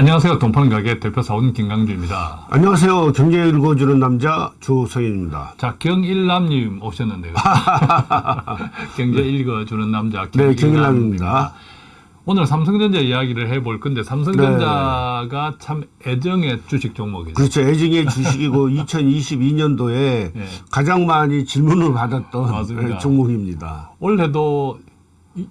안녕하세요. 동파는 가게 대표 사원 김강주입니다. 안녕하세요. 경제 읽어주는 남자 조성인입니다. 자, 경일남님 오셨는데요. 경제 읽어주는 남자 네, 경일남입니다. 경일남입니다. 오늘 삼성전자 이야기를 해볼 건데 삼성전자가 참 애정의 주식 종목이죠. 그렇죠. 애증의 주식이고 2022년도에 예. 가장 많이 질문을 받았던 맞습니다. 예, 종목입니다. 올해도 이-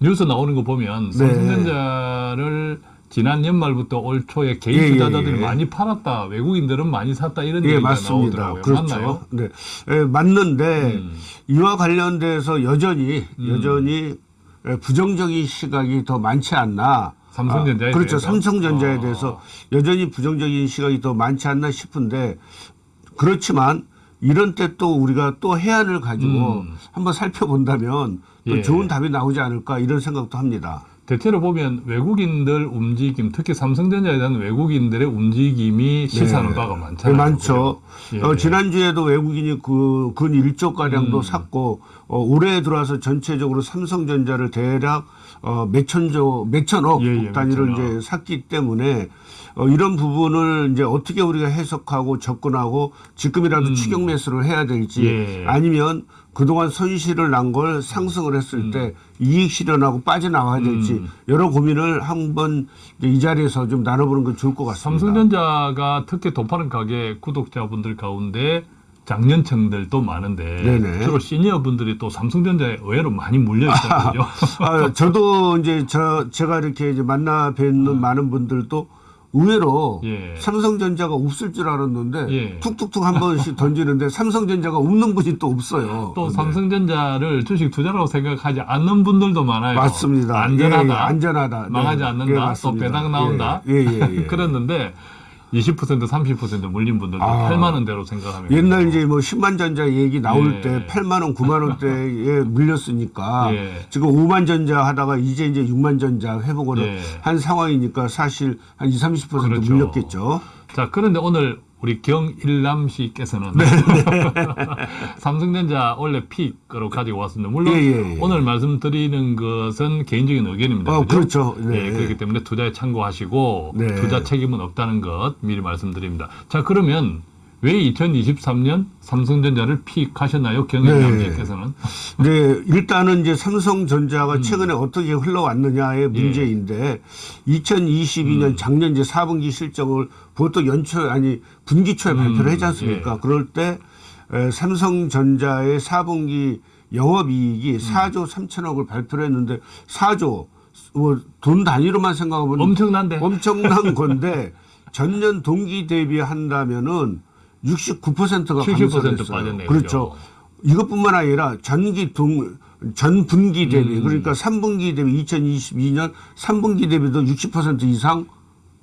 뉴스 나오는 거 보면 네. 삼성전자를 지난 연말부터 올 초에 개인 예, 예, 투자자들이 예. 많이 팔았다, 외국인들은 많이 샀다 이런 예, 얘기가 맞습니다. 나오더라고요. 그렇죠. 맞나요? 네. 예, 맞는데 음. 이와 관련돼서 여전히 음. 여전히 예, 부정적인 시각이 더 많지 않나. 삼성전자에 아, 그렇죠. 대해서? 삼성전자에 어. 대해서 여전히 부정적인 시각이 더 많지 않나 싶은데 그렇지만 이런 때 또 우리가 또 해안을 가지고 음. 한번 살펴본다면 또 예. 좋은 답이 나오지 않을까 이런 생각도 합니다. 대체로 보면 외국인들 움직임, 특히 삼성전자에 대한 외국인들의 움직임이 시사하는 바가 많잖아요. 네, 많죠. 그죠? 예. 어, 지난주에도 외국인이 그, 근 1조 가량도 음. 샀고, 어, 올해 들어와서 전체적으로 삼성전자를 대략, 어, 몇천조, 몇천억 예, 예, 단위를 몇천억. 이제 샀기 때문에, 어, 이런 부분을 이제 어떻게 우리가 해석하고 접근하고 지금이라도 음. 추격 매수를 해야 될지 예. 아니면 그동안 손실을 난 걸 상승을 했을 때 이익 실현하고 빠져나와야 될지 음. 여러 고민을 한번 이 자리에서 좀 나눠보는 건 좋을 것 같습니다. 삼성전자가 특히 도파는 가게 구독자분들 가운데 장년층들도 많은데 네네. 주로 시니어 분들이 또 삼성전자에 의외로 많이 물려 있거든요. 아, 저도 이제 저 제가 이렇게 이제 만나 뵙는 많은 분들도 의외로 음. 예. 삼성전자가 없을 줄 알았는데 예. 툭툭툭 한 번씩 던지는데 삼성전자가 없는 분이 또 없어요. 또 네. 삼성전자를 주식 투자라고 생각하지 않는 분들도 많아요. 맞습니다. 안전하다. 예, 예, 안전하다. 망하지 네. 않는다. 예, 또. 배당 나온다. 예, 예, 예, 예. 그랬는데 20% 30% 물린 분들도 아. 8만 원대로 생각하면 옛날 이제 뭐 10만 전자 얘기 나올 예. 때 8만 원, 9만 원대에 물렸으니까 예. 지금 5만 전자 하다가 이제 이제 6만 전자 회복을 예. 한 상황이니까 사실 한 20, 30% 그렇죠. 물렸겠죠. 자, 그런데 오늘 우리 경일남 씨께서는 네, 삼성전자 원래 픽으로 가지고 왔습니다. 물론 예, 예, 예. 오늘 말씀드리는 것은 개인적인 의견입니다. 어, 그죠? 그렇죠. 네. 예, 그렇기 때문에 투자에 참고하시고 네. 투자 책임은 없다는 것 미리 말씀드립니다. 자, 그러면 왜 2023년 삼성전자를 픽하셨나요? 경일남 네. 씨께서는? 네, 일단은 이제 음. 삼성전자가 최근에 어떻게 흘러왔느냐의 예. 문제인데 2022년 음. 작년 이제 4분기 실적을 보통 연초 아니 분기 초에 발표를 하지 않습니까? 예. 그럴 때 에, 삼성전자의 4분기 영업이익이 4조 3천억을 발표를 했는데 4조 뭐 돈 단위로만 생각하면 엄청난데. 엄청난 건데 전년 동기 대비 한다면은 69%가 70% 빠졌네요, 그렇죠. 이것뿐만 아니라 전기 동, 전 분기 대비 음. 그러니까 3분기 대비 2022년 3분기 대비도 60% 이상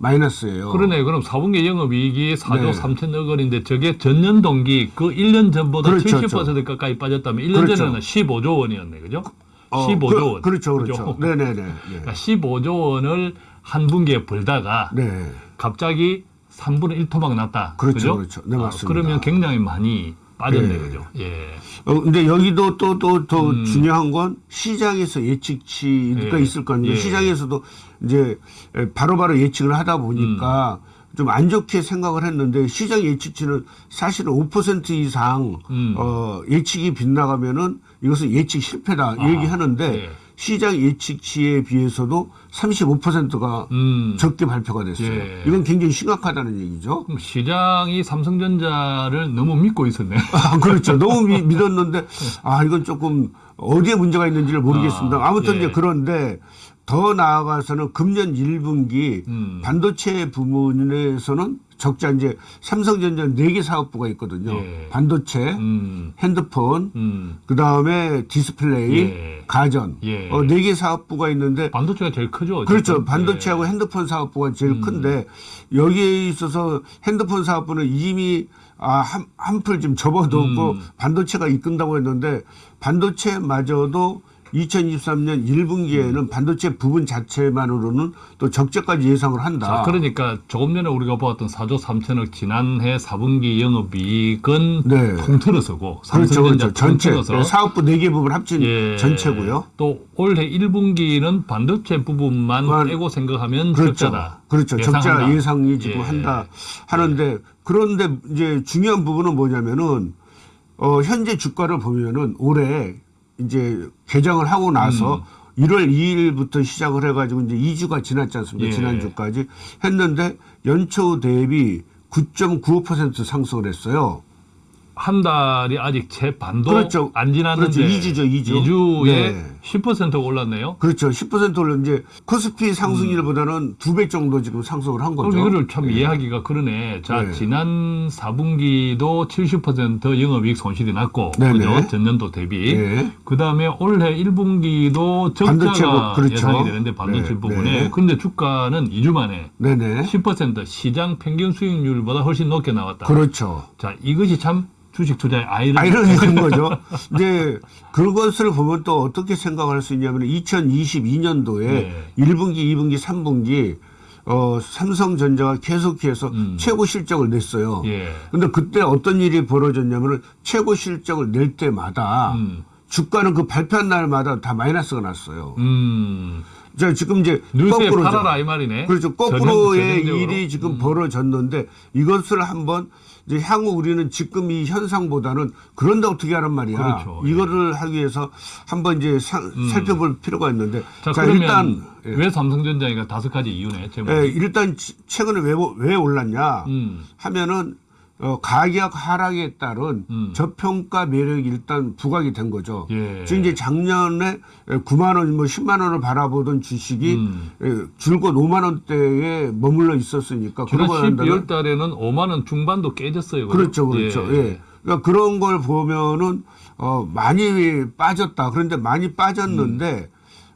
마이너스예요. 그러네. 그럼 4분기 영업이익이 4조 네. 3천억 원인데 저게 전년 동기 그 1년 전보다 그렇죠, 70% 가까이 빠졌다면 1년 그렇죠. 전에는 15조 원이었네. 그죠? 어, 15조 그, 원. 그 렇죠, 그렇죠. 그죠? 네네 네. 그러니까 15조 원을 한 분기에 벌다가 네. 네. 갑자기 3분의 1 토막 났다. 그렇죠, 그죠? 그렇죠. 네, 아, 맞습니다. 그러면 굉장히 많이 빠졌네. 네. 그죠? 예. 어, 근데 여기도 또, 또, 더 음. 중요한 건 시장에서 예측치가 예. 있을 거 아니에요. 예. 시장에서도 이제 바로 바로 예측을 하다 보니까 음. 좀안 좋게 생각을 했는데 시장 예측치는 사실은 5% 이상 음. 어, 예측이 빗나가면은 이것은 예측 실패다 아, 얘기하는데 예. 시장 예측치에 비해서도 35%가 음. 적게 발표가 됐어요. 예. 이건 굉장히 심각하다는 얘기죠. 시장이 삼성전자를 너무 믿고 있었네. 아, 그렇죠. 너무 미- 믿었는데, 아, 이건 조금 어디에 문제가 있는지를 모르겠습니다. 아, 아무튼 예. 이제 그런데 더 나아가서는 금년 1분기 음. 반도체 부문에서는 적자 이제 삼성전자 4개 사업부가 있거든요. 예. 반도체, 음. 핸드폰, 음. 그 다음에 디스플레이, 예. 가전. 예. 어, 4개 사업부가 있는데 반도체가 제일 크죠. 그렇죠. 반도체하고 예. 핸드폰 사업부가 제일 음. 큰데 여기에 있어서 핸드폰 사업부는 이미 아, 한, 한풀 좀 접어뒀고 음. 반도체가 이끈다고 했는데 반도체마저도 2023년 1분기에는 반도체 부분 자체만으로는 또 적자까지 예상을 한다. 자, 그러니까 조금 전에 우리가 보았던 4조 3천억 지난해 4분기 영업이익은 네. 통틀어서고 그렇죠, 삼성전자 그렇죠. 전체 통틀어서 네, 사업부 네개 부분 합친 예, 전체고요. 또 올해 1분기는 반도체 부분만 그건- 빼고 생각하면 그렇죠. 적자다. 그렇죠. 예상한다. 적자 예상이 지금 예. 한다 하는데 그런데 이제 중요한 부분은 뭐냐면은 어 현재 주가를 보면은 올해 이제 개장을 하고 나서 음. 1월 2일부터 시작을 해가지고 이제 2주가 지났지 않습니까? 예. 지난주까지 했는데 연초 대비 9.95% 상승을 했어요. 한 달이 아직 채 반도 그렇죠. 안 지났는데 그렇죠. 이주죠, 이주. 2주에 네. 10% 올랐네요. 그렇죠. 10% 올라 이제 코스피 상승률보다는 두배 정도 지금 상승을 한 거죠. 그럼 이거를 참 이해하기가 그러네. 자, 네. 지난 4분기도 70% 영업이익 손실이 났고, 네네. 그죠? 전년도 대비. 네. 그 다음에 올해 1분기도 반도체 적자가 부- 그렇죠. 예상이 되는데 반도체 네, 부분에. 네. 근데 주가는 2주 만에 네네. 10% 시장 평균 수익률보다 훨씬 높게 나왔다. 그렇죠. 자, 이것이 참 주식 투자의 아이러니. 아이러니한 거죠. 이제 그것을 보면 또 어떻게 생각 할 수 있냐면 2022년도에 네. 1분기, 2분기, 3분기 어, 삼성전자가 계속해서 음. 최고 실적을 냈어요. 예. 근데 그때 어떤 일이 벌어졌냐면은 최고 실적을 낼 때마다 음. 주가는 그 발표한 날마다 다 마이너스가 났어요. 음. 자, 지금 이제 거꾸로죠. 팔아라 이 말이네. 그렇죠. 거꾸로의. 일이 지금 음. 벌어졌는데 이것을 한번 이제 향후 우리는 지금 이 현상보다는 그런데 어떻게 하란 말이야. 그렇죠. 예. 음. 이거를 하기 위해서 한번 이제 사- 살펴볼 필요가 있는데 자, 자, 그러면 일단 예. 왜 삼성전자가 다섯 가지 이유네. 제목. 예, 일단 치- 최근에 왜, 왜 올랐냐 음. 하면은 어, 가격 하락에 따른 음. 저평가 매력이 일단 부각이 된 거죠. 예. 지금 이제 작년에 9만 원, 뭐 10만 원을 바라보던 주식이 음. 예, 줄곧 5만 원대에 머물러 있었으니까 지난 그러고 난 다음에 12월 달에는 5만 원 중반도 깨졌어요. 그렇죠, 그렇죠. 예. 그러니까 그런 걸 보면은 어 많이 빠졌다. 그런데 많이 빠졌는데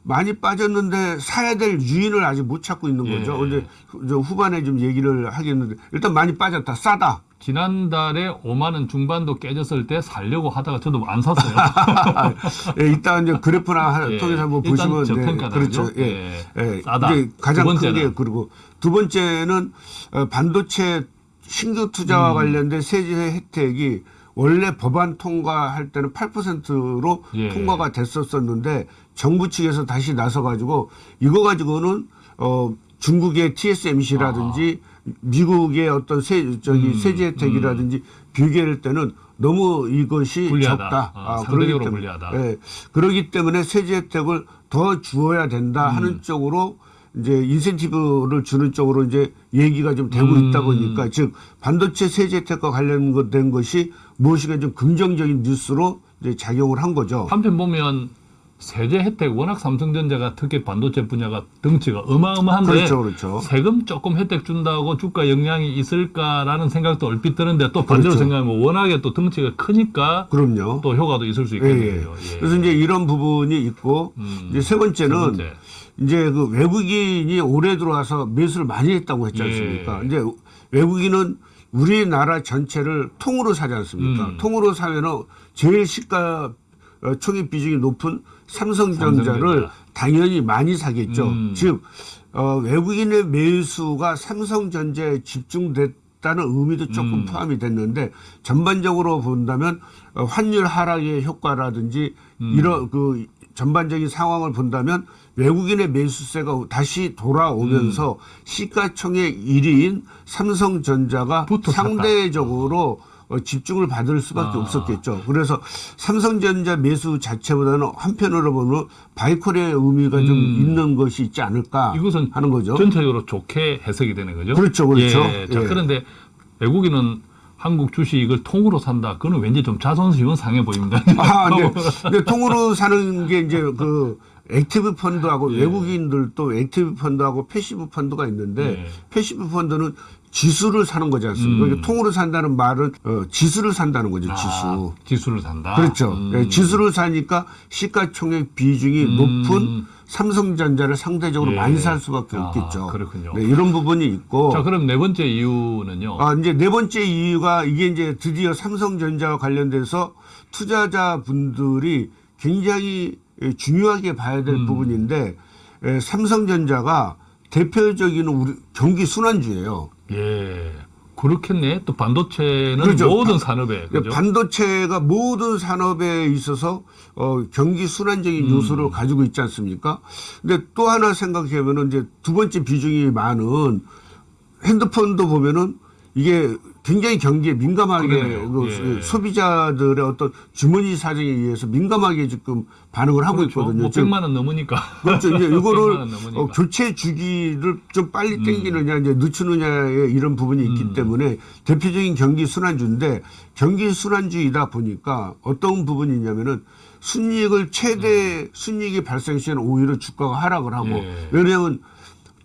많이 빠졌는데 사야 될 유인을 아직 못 찾고 있는 거죠. 예. 근데 후반에 좀 얘기를 하겠는데 일단 많이 빠졌다. 싸다. 지난달에 5만 원 중반도 깨졌을 때 살려고 하다가 저도 안 샀어요. 예, 이따 이제 그래프나 하- 예. 통해서 한번 일단 보시면 저평가다, 그렇죠. 그죠? 예. 예. 예. 싸다. 이제 가장 두 큰? 게 그리고 두 번째는 어, 반도체 신규 음. 투자와 관련된 세제 혜택이 원래 법안 통과할 때는 8%로 예. 통과가 됐었었는데 정부 측에서 다시 나서 가지고 이거 가지고는 어 중국의 TSMC라든지 미국의 어떤 세 저기 음, 세제 혜택이라든지 비교할 때는 너무 이것이 불리하다. 적다. 아, 그러기 상대적으로 때문에, 불리하다. 예, 그러기 때문에 세제 혜택을 더 주어야 된다 음. 하는 쪽으로 이제 인센티브를 주는 쪽으로 이제 얘기가 좀 되고 음. 있다 보니까 즉 반도체 세제 혜택과 관련된 것이 무엇인가 좀 긍정적인 뉴스로 이제 작용을 한 거죠. 한편 보면 세제 혜택 워낙 삼성전자가 특히 반도체 분야가 덩치가 어마어마한데 그렇죠, 그렇죠. 세금 조금 혜택 준다고 주가 영향이 있을까라는 생각도 얼핏 드는데 또 반대로 그렇죠. 생각하면 워낙에 또 덩치가 크니까 그럼요. 또 효과도 있을 수 예, 있겠네요. 예. 예. 그래서 이제 이런 부분이 있고 음. 이제 세 번째는 세 번째. 이제 그 외국인이 올해 들어와서 매수를 많이 했다고 했지 예. 않습니까? 이제 외국인은 우리나라 전체를 통으로 사지 않습니까? 음. 통으로 사면은 제일 시가 어, 총액 비중이 높은 삼성전자를 삼성전자. 당연히 많이 사겠죠. 음. 즉 어, 외국인의 매수가 삼성전자에 집중됐다는 의미도 조금 음. 포함이 됐는데 전반적으로 본다면 어, 환율 하락의 효과라든지 음. 이런 그 전반적인 상황을 본다면 외국인의 매수세가 다시 돌아오면서 음. 시가총액 1위인 삼성전자가. 상대적으로 어, 집중을 받을 수밖에 아. 없었겠죠. 그래서 삼성전자 매수 자체보다는 한편으로 보면 바이콜의 의미가 좀 음. 있는 것이 있지 않을까 이것은 하는 거죠. 전체적으로 좋게 해석이 되는 거죠. 그렇죠, 그렇죠. 예. 자, 예. 그런데 외국인은 한국 주식을 통으로 산다. 그거는 왠지 좀 자존심은 상해 보입니다. 아, 네. 근데 통으로 사는 게 이제 그 액티브 펀드하고 예. 외국인들도 액티브 펀드하고 패시브 펀드가 있는데 예. 패시브 펀드는 지수를 사는 거지 않습니까? 음. 그러니까 통으로 산다는 말은 어, 지수를 산다는 거죠, 지수. 아, 지수를 산다. 그렇죠. 음. 예, 지수를 사니까 시가총액 비중이 음. 높은 삼성전자를 상대적으로 예. 많이 살 수밖에 아, 없겠죠. 그렇군요. 네, 이런 부분이 있고. 자, 그럼 네 번째 이유는요. 아, 이제 네 번째 이유가 이게 이제 드디어 삼성전자와 관련돼서 투자자 분들이 굉장히 예, 중요하게 봐야 될 음. 부분인데 에, 삼성전자가 대표적인 우리 경기 순환주예요. 예. 그렇겠네. 또 반도체는 그렇죠. 모든 반- 산업에 그죠? 반도체가 모든 산업에 있어서 어, 경기 순환적인 요소를 음. 가지고 있지 않습니까? 근데 또 하나 생각해 보면 이제 두 번째 비중이 많은 핸드폰도 보면은 이게 굉장히 경기에 민감하게. 그 예. 소비자들의 어떤 주머니 사정에 의해서 민감하게 지금 반응을 하고 그렇죠. 있거든요. 뭐 지금 100만 원 넘으니까. 그렇죠. 이제 100만 이거를. 어, 교체 주기를 좀 빨리 음. 땡기느냐, 이제 늦추느냐의 이런 부분이 있기 때문에 대표적인 경기 순환주인데 경기 순환주이다 보니까 어떤 부분이 있냐면은 순이익을 최대 순이익이 발생 시에는 오히려 주가가 하락을 하고 음. 예. 왜냐하면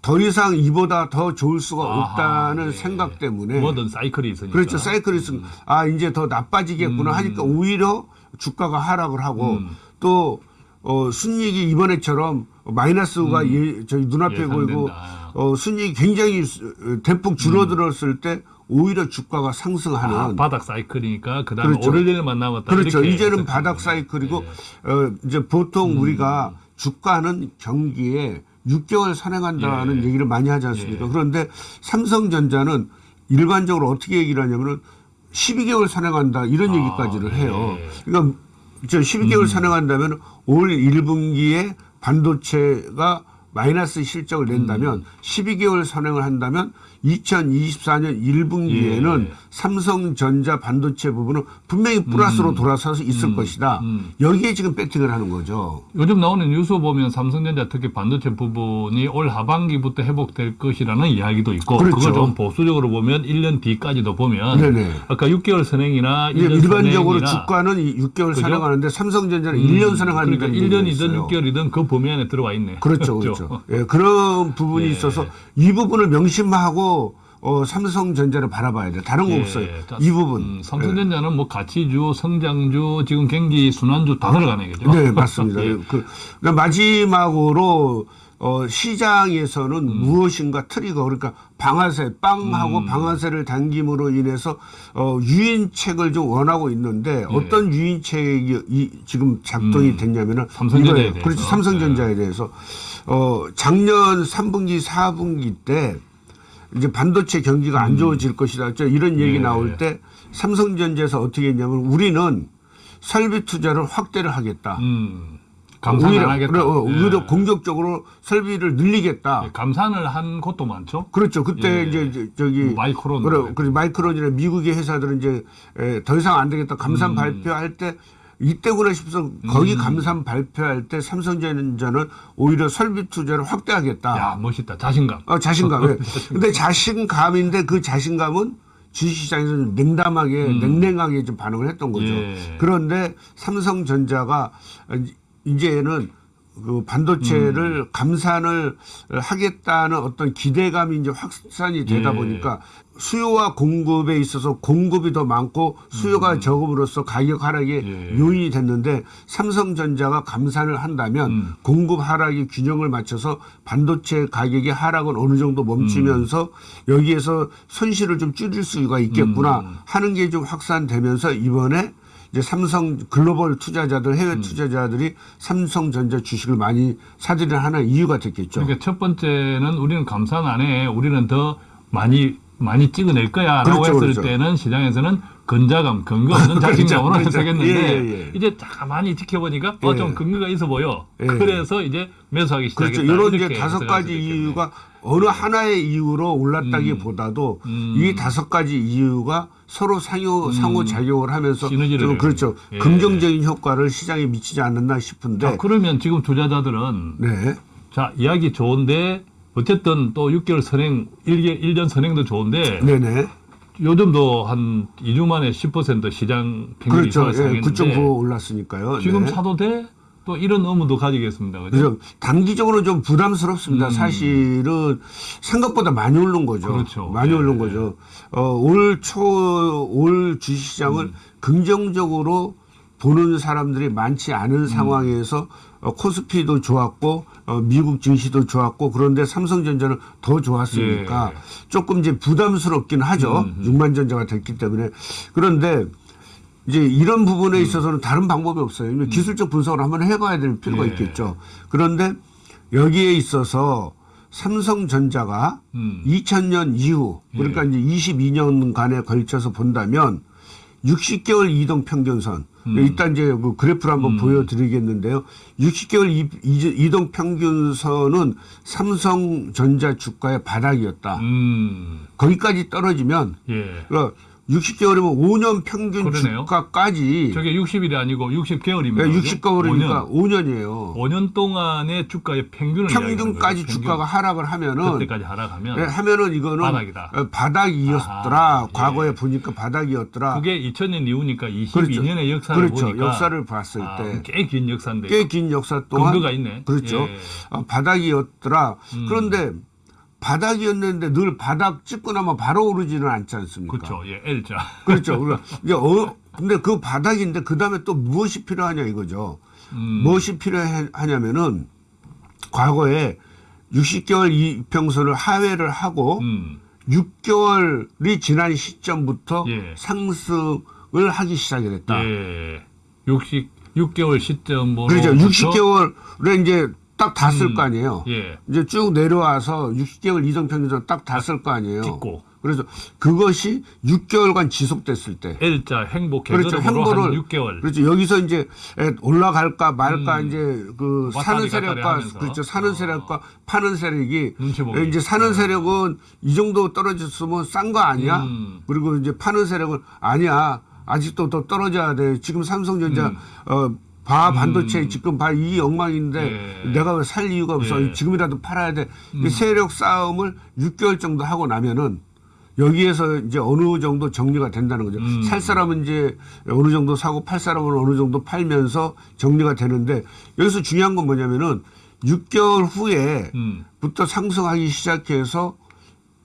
더 이상 이보다 더 좋을 수가 아하, 없다는 예. 생각 때문에 뭐든 사이클이 있으니까. 그렇죠. 사이클이 있 아, 이제 더 나빠지겠구나 하니까 오히려 주가가 하락을 하고 음. 또, 어, 순이익이 이번에처럼 마이너스가 예, 저희 눈앞에 보이고 음. 예상된다. 어, 순이익이 굉장히 수- 대폭 줄어들었을 때 오히려 주가가 상승하는 아, 바닥 사이클이니까 그다음에 그렇죠. 오를 일만 남았다. 그렇죠. 이제는 바닥. 사이클이고 예. 어, 이제 보통 음. 우리가 주가는 경기에 6개월 선행한다는 예. 얘기를 많이 하지 않습니까? 예. 그런데 삼성전자는 일반적으로 어떻게 얘기를 하냐면은 12개월 선행한다 이런 아, 얘기까지를 해요. 예. 그러니까 저 12개월 선행한다면 올 1분기에 반도체가 마이너스 실적을 낸다면 음. 12개월 선행을 한다면 2024년 1분기에는 예. 삼성전자 반도체 부분은 분명히 플러스로 돌아서서 있을 것이다. 음. 여기에 지금 배팅을 하는 거죠. 요즘 나오는 뉴스 보면 삼성전자 특히 반도체 부분이 올 하반기부터 회복될 것이라는 이야기도 있고 그렇죠. 그걸 좀 보수적으로 보면 1년 뒤까지도 보면 네네. 아까 6개월 선행이나 1년 일반적으로 선행이나 주가는 이 6개월 그죠? 선행하는데 삼성전자는 1년 선행하는 그러니까 게 1년이든 6개월이든 그 범위 안에 들어와 있네. 그렇죠, 그렇죠. 예, 그런 부분이 예. 있어서 이 부분을 명심하고 어, 삼성전자를 바라봐야 돼. 다른 거 예. 없어요. 자, 이 부분. 음, 삼성전자는 뭐 가치주, 성장주, 지금 경기 순환주 다 들어가네, 그죠? 네, 맞습니다. 예. 그, 그러니까 마지막으로 어, 시장에서는 음. 무엇인가 트리거 그러니까 방아쇠 빵하고 음. 방아쇠를 당김으로 인해서 어, 유인책을 좀 원하고 있는데 어떤 유인책이 이, 지금 작동이 예. 음. 됐냐면은 삼성전자에 이거예요. 대해서. 네. 삼성전자에 대해서 어, 작년 3분기 4분기 때 이제 반도체 경기가 안 좋아질 것이다. 저 이런 얘기 음. 예. 나올 때 삼성전자에서 어떻게 했냐면 우리는 설비 투자를 확대를 하겠다. 음, 감산 오히려, 안 하겠다. 그래, 어, 예. 오히려 공격적으로 설비를 늘리겠다. 예, 감산을 한 곳도 많죠. 그렇죠. 그때 예. 이제 저- 저기 뭐 마이크론. 그래, 그래 마이크론이나 미국의 회사들은 이제 에, 더 이상 안 되겠다. 감산 음. 발표할 때 이때구나 싶어서 거기 감산 발표할 때 삼성전자는 오히려 설비 투자를 확대하겠다. 야, 멋있다. 자신감. 어, 자신감. 예. 근데 자신감인데 그 자신감은 주식시장에서 좀 냉담하게, 냉랭하게 좀 반응을 했던 거죠. 음. 예. 그런데 삼성전자가 이제는 그 반도체를 음. 감산을 하겠다는 어떤 기대감이 이제 확산이 되다 예. 보니까 수요와 공급에 있어서 공급이 더 많고 수요가 적음으로써 가격 하락의 음. 예. 요인이 됐는데 삼성전자가 감산을 한다면 음. 공급 하락이 균형을 맞춰서 반도체 가격의 하락은 어느 정도 멈추면서 음. 여기에서 손실을 좀 줄일 수가 있겠구나 음. 하는 게 좀 확산되면서 이번에 이제 삼성 글로벌 투자자들 음. 해외 투자자들이 삼성전자 주식을 많이 사들이는 하나의 이유가 됐겠죠. 그러니까 첫 번째는 우리는 감산 안 해. 우리는 더 많이 많이 찍어낼 거야 라고 그렇죠, 했을 그렇죠. 때는 시장에서는 근자감, 근거 없는 자신감으로 그렇죠. 해석했는데 예, 예, 예. 이제 가만히 지켜보니까 어, 예. 좀 근거가 있어 보여. 예. 그래서 이제 매수하기 시작했다. 그렇죠. 이런 이제 다섯 가지. 이유가 어느 하나의 이유로 올랐다기보다도 음. 이 다섯 가지 이유가 서로 상호 상호 작용을 하면서 좀 그렇죠. 예. 긍정적인 효과를 시장에 미치지 않았나 싶은데 자, 그러면 지금 투자자들은 네. 자 이야기 좋은데 어쨌든 또 6개월 선행, 1개, 1년 선행도 좋은데 네네. 요즘도 한 2주 만에 10% 시장 평균 그렇죠. 예, 상했는데 9.9 올랐으니까요. 지금 네. 사도 돼? 또 이런 의문도 가지겠습니다. 그죠? 단기적으로 좀 부담스럽습니다. 사실은 생각보다 많이 오른 거죠. 음. 그렇죠. 많이 네, 오른 네. 거죠. 어, 올 초, 올 주식시장을 음. 긍정적으로 보는 사람들이 많지 음. 않은 상황에서 어, 코스피도 좋았고 어, 미국 증시도 좋았고 그런데 삼성전자는 더 좋았으니까 예. 조금 이제 부담스럽긴 하죠. 음, 육만전자가 됐기 때문에 그런데 이제 이런 부분에 있어서는 다른 방법이 없어요. 기술적 분석을 한번 해봐야 될 필요가 예. 있겠죠. 그런데 여기에 있어서 삼성전자가 음. 2000년 이후 그러니까 이제 22년간에 걸쳐서 본다면 60개월 이동 평균선 일단 이제 그 그래프를 한번 보여드리겠는데요. 60개월 이, 이- 이동 평균선은 삼성전자 주가의 바닥이었다. 음. 거기까지 떨어지면 예. 그러니까 60개월이면 5년 평균 그러네요. 주가까지 저게 60일이 아니고 60개월이면 네, 60개월이니까 5년. 이에요 5년 동안의 주가의 평균을 평균까지. 주가가 하락을 하면은 그때까지 하락하면 네, 하면은 이거는 바닥이다. 어, 바닥이었더라. 아하, 예. 과거에 보니까 바닥이었더라. 그게 2000년 이후니까 22년의 그렇죠. 역사를 그렇죠. 보니까 역사를 봤을 아, 때. 꽤 긴 역사인데 꽤 긴 역사 동안 근거가 있네. 그렇죠. 예. 음. 어, 바닥이었더라. 그런데 바닥이었는데 늘 바닥 찍고 나면 바로 오르지는 않지 않습니까? 그렇죠. 예, L자. 그렇죠. 이제 어 근데 그 바닥인데 그 다음에 또 무엇이 필요하냐 이거죠. 음. 무엇이 필요하냐면은 과거에 60개월 이평선을 하회를 하고 음. 6개월이 지난 시점부터 예. 상승을 하기 시작을 했다. 예. 60 6개월 시점으로 그렇죠. 60개월에 이제 딱 닿았을 음. 거 아니에요. 예. 이제 쭉 내려와서 60개월 이동 평균선 딱 닿았을 거 아니에요. 찍고. 그래서 그것이 6개월간 지속됐을 때. L자 행복 그렇죠. 계절으로 한 행보를 6개월. 그렇죠. 여기서 이제 에, 올라갈까 말까 음. 이제 그 사는 세력과. 그렇죠. 사는 어. 세력과 파는 세력이 이제 사는 세력은 이 정도 떨어졌으면 싼 거 아니야? 음. 그리고 이제 파는 세력은 아니야. 아직도 더 떨어져야 돼. 지금 삼성전자 음. 어, 바 반도체 지금 바이 엉망인데 예. 내가 왜 살 이유가 없어. 예. 음. 지금이라도 팔아야 돼. 이 세력 싸움을 6개월 정도 하고 나면은 여기에서 이제 어느 정도 정리가 된다는 거죠. 음. 살 사람은 이제 어느 정도 사고 팔 사람은 어느 정도 팔면서 정리가 되는데 여기서 중요한 건 뭐냐면은 6개월 후에 음. 부터 상승하기 시작해서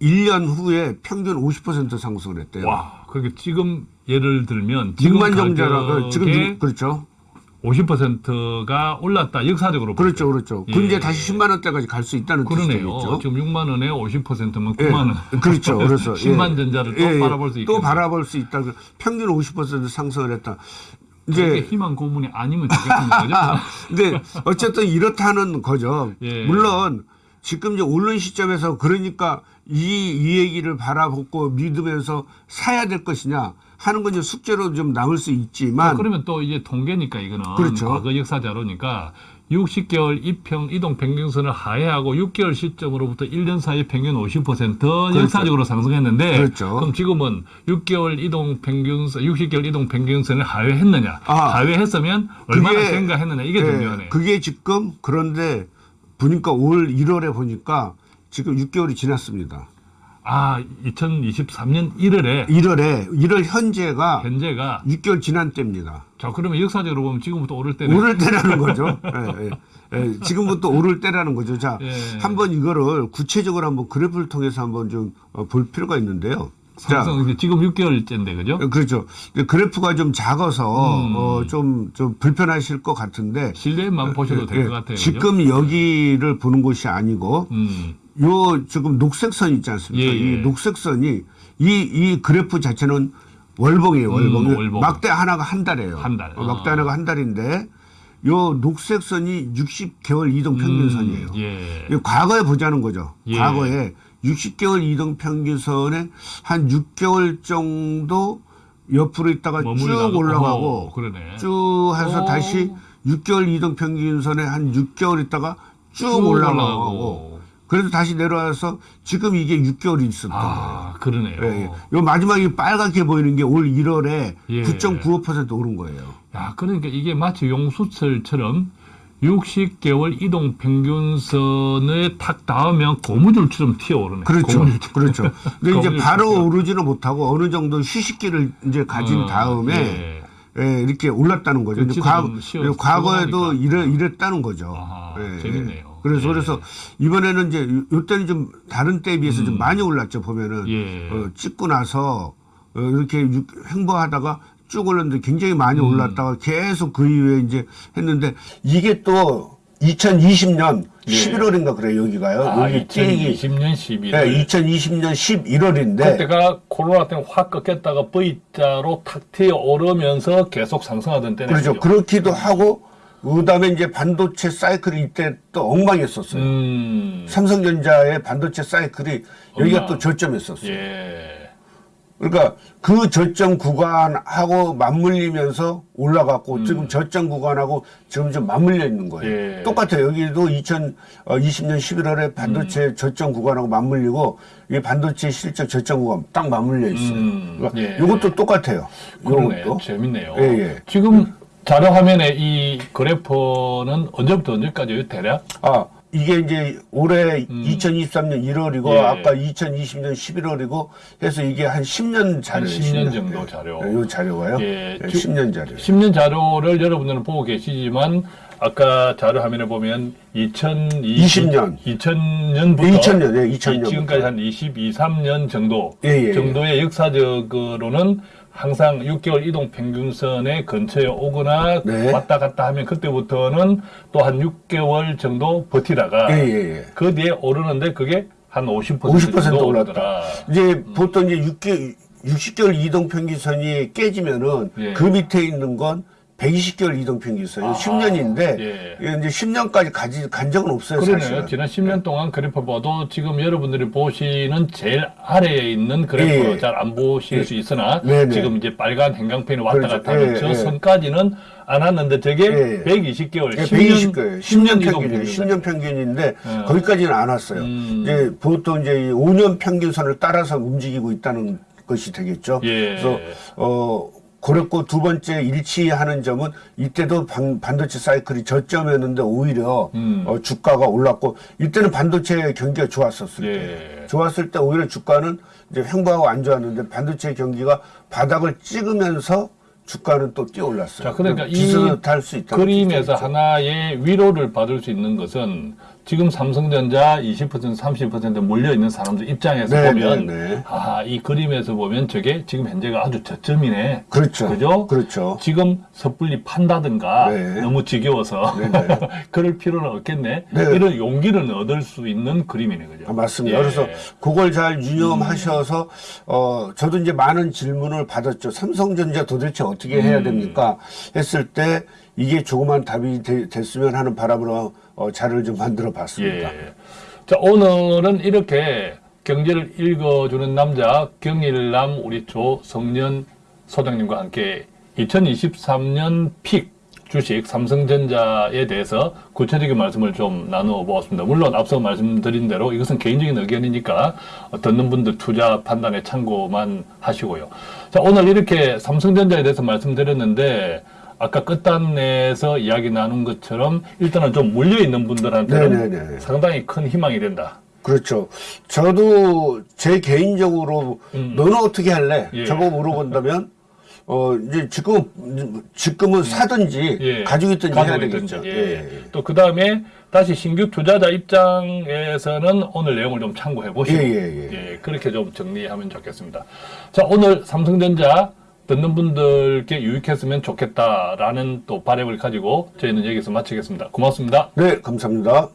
1년 후에 평균 50% 상승을 했대요. 와, 그러니까 지금 예를 들면 지금 6만 정자라 가격의 지금 육- 그렇죠. 50%가 올랐다. 역사적으로 그렇죠. 볼 그렇죠. 예. 이제 다시 10만 원대까지 갈 수 있다는 그러네요. 뜻이겠죠. 지금 6만 원에 50%면 예, 9만 원. 그렇죠. 그래서 10만 예. 전자를 또 예, 예. 바라볼 수 있다. 또 바라볼 수 있다. 평균 50% 상승을 했다. 이제 희망 고문이 아니면 되겠습니다. 그죠? 근데 어쨌든 이렇다는 거죠. 예. 물론 지금 이제 오른 시점에서 그러니까 이, 이 얘기를 바라보고 믿으면서 사야 될 것이냐 하는 건 이제 숙제로 좀 남을 수 있지만 그러면 또 이제 통계니까 이거는 그렇죠. 과거 역사 자료니까 60개월 이평 이동 평균선을 하회하고 6개월 시점으로부터 1년 사이 평균 50% 역사적으로 상승했는데 그렇죠. 그럼 지금은 6개월 이동 평균선 60개월 이동 평균선을 하회했느냐 아. 하회했으면 얼마나 그게- 증가했느냐 이게 예, 중요하네. 그게 지금 그런데 보니까 올 1월에 보니까 지금 6개월이 지났습니다. 아 2023년 1월에 1월에 1월 현재가 현재가 6개월 지난 때입니다. 자 그러면 역사적으로 보면 지금부터 오를 때는 오를 때라는 거죠. 예, 예. 예, 지금부터 오를 때라는 거죠. 자, 예. 한번 이거를 구체적으로 한번 그래프를 통해서 한번 좀 볼 필요가 있는데요. 자, 지금 6개월째인데 그죠? 그렇죠. 근데 그래프가 좀 작아서 음. 어, 좀, 좀 불편하실 것 같은데 실내만 보셔도 될 예, 것 같아요. 그죠? 지금 여기를 보는 곳이 아니고 음. 요 지금 녹색 선 있지 않습니까? 예, 예. 이 녹색 선이 이, 이 그래프 자체는 월봉이에요, 월봉. 음, 월봉. 막대 하나가 한 달이에요. 한 달. 어, 막대 어. 하나가 한 달인데 요 녹색 선이 60개월 이동 평균선이에요. 음, 예. 이 과거에 보자는 거죠. 예. 과거에 60개월 이동 평균선에 한 6개월 정도 옆으로 있다가 쭉 올라가고 어, 그러네. 쭉 해서 어. 다시 6개월 이동 평균선에 한 6개월 있다가 쭉, 올라가고 그래서 다시 내려와서 지금 이게 6개월이 있었던 거예요. 아, 그러네요. 예, 예. 요 마지막에 빨갛게 보이는 게 올 1월에 예. 9.95% 오른 거예요. 야, 그러니까 이게 마치 용수철처럼 60개월 이동 평균선에 탁 닿으면 고무줄처럼 튀어오르네. 그렇죠. 고무줄처럼. 그렇죠. 근데 이제. 바로 오르지는 못하고 어느 정도 휴식기를 이제 가진 어, 다음에 예. 예, 이렇게 올랐다는 거죠. 그치도 과, 과거에도. 이래, 이랬다는 거죠. 아하, 예, 재밌네요. 그래서 예. 그래서 이번에는 이제 요- 요때는 좀 다른 때에 비해서 좀 많이 올랐죠. 보면은 음. 예. 어, 찍고 나서 어, 이렇게 유- 횡보하다가 쭉 올랐는데 굉장히 많이 음. 올랐다가 계속 그 이후에 이제 했는데 이게 또 2020년 예. 11월인가 그래요 여기가요. 아, 여기 찌기 2020년 11월. 네, 2020년 11월인데 그때가 코로나 때문에 확 꺾였다가 V자로 탁 튀어 오르면서 계속 상승하던 때네. 그렇죠. 그렇기도 하고 그 다음에 이제 반도체 사이클이 이때 또 엉망이었었어요. 음. 삼성전자의 반도체 사이클이 여기가 엉망. 또 저점이었었어요. 예. 그러니까 그 저점 구간하고 맞물리면서 올라갔고 음. 지금 저점 구간하고 지금 좀 맞물려 있는 거예요. 예. 똑같아요. 여기도 2020년 11월에 반도체 음. 저점 구간하고 맞물리고 이 반도체 실적 저점 구간 딱 맞물려 있어요. 음. 그러니까 예. 이것도 똑같아요. 그러네. 이것도. 재밌네요. 예, 예. 지금 자료 화면에 이 그래프는 언제부터 언제까지요? 대략? 아, 이게 이제 올해 2023년 1월이고 음. 예. 아까 2020년 11월이고 해서 이게 한 10년 자료예요. 10년 정도 자료. 이 자료가요. 예, 네, 주- 10년 자료. 10년 자료를 여러분들은 보고 계시지만 아까 자료 화면에 보면 2020, 20년. 2000년부터 2000년, 예, 2000년 부터. 지금까지 한 22, 3년 정도 예, 예, 정도의 역사적으로는 항상 6개월 이동 평균선의 근처에 오거나 네. 왔다 갔다 하면 그때부터는 또 한 6개월 정도 버티다가 예, 예, 예. 그 뒤에 오르는데 그게 한 50% 50% 정도 올랐다. 오르더라. 이제 보통 이제 6개월, 60개월 이동 평균선이 깨지면은 예. 그 밑에 있는 건 120개월 이동 평균선이 아하, 10년인데 예. 이제 10년까지 가지, 간 적은 없어요. 그러네요. 사실은. 지난 10년 동안 그래프 봐도 지금 여러분들이 보시는 제일 아래에 있는 그래프 예. 잘안 보실 수 있으나 네네. 지금 이제 빨간 행강펜이 왔다 그렇죠. 갔다 하는 예, 저 예. 선까지는 안 왔는데 저게 예. 120개월, 예, 10년, 120개월, 10년 10년 이동 평균이에요. 평균. 10년 평균인데 어. 거기까지는 안 왔어요. 음. 이제 보통 이제 이 5년 평균선을 따라서 움직이고 있다는 것이 되겠죠. 예. 그래서 어 그랬고 두 번째 일치하는 점은 이때도 반, 반도체 사이클이 저점이었는데 오히려 음. 어, 주가가 올랐고 이때는 반도체 경기가 좋았었을 예. 때 좋았을 때 오히려 주가는 이제 횡보하고 안 좋았는데 반도체 경기가 바닥을 찍으면서 주가는 또 뛰어 올랐어요. 자, 그러니까 이수 있다. 그림에서 하나의 위로를 받을 수 있는 것은 지금 삼성전자 20% 30% 몰려 있는 사람들 입장에서 네, 보면 네, 네. 아, 이 그림에서 보면 저게 지금 현재가 아주 저점이네. 그렇죠. 그죠? 그렇죠. 지금 섣불리 판다든가 네. 너무 지겨워서 네, 네. 그럴 필요는 없겠네. 네. 이런 용기를 얻을 수 있는 그림이네, 그죠? 아, 맞습니다. 예. 그래서 그걸 잘 유념하셔서 어 저도 이제 많은 질문을 받았죠. 삼성전자 도대체 어떻게 음. 해야 됩니까? 했을 때 이게 조그만 답이 되- 됐으면 하는 바람으로 어, 자료를 좀 만들어 봤습니다. 예. 자, 오늘은 이렇게 경제를 읽어주는 남자 경일남 우리 조성년 소장님과 함께 2023년 픽 주식 삼성전자에 대해서 구체적인 말씀을 좀 나누어 보았습니다. 물론 앞서 말씀드린 대로 이것은 개인적인 의견이니까 듣는 분들 투자 판단에 참고만 하시고요. 자, 오늘 이렇게 삼성전자에 대해서 말씀드렸는데 아까 끝단에서 이야기 나눈 것처럼 일단은 좀 물려 있는 분들한테는 네네네. 상당히 큰 희망이 된다. 그렇죠. 저도 제 개인적으로 너는 어떻게 할래? 음. 예. 저거 물어본다면 어 이제 지금 지금은 사든지 예. 가지고 있든지 해야 가지고 되겠죠. 예. 예. 또그 다음에 다시 신규 투자자 입장에서는 오늘 내용을 좀 참고해 보시고 예, 예, 예. 그렇게 좀 정리하면 좋겠습니다. 자 오늘 삼성전자 듣는 분들께 유익했으면 좋겠다라는 또 바람을 가지고 저희는 여기서 마치겠습니다. 고맙습니다. 네, 감사합니다.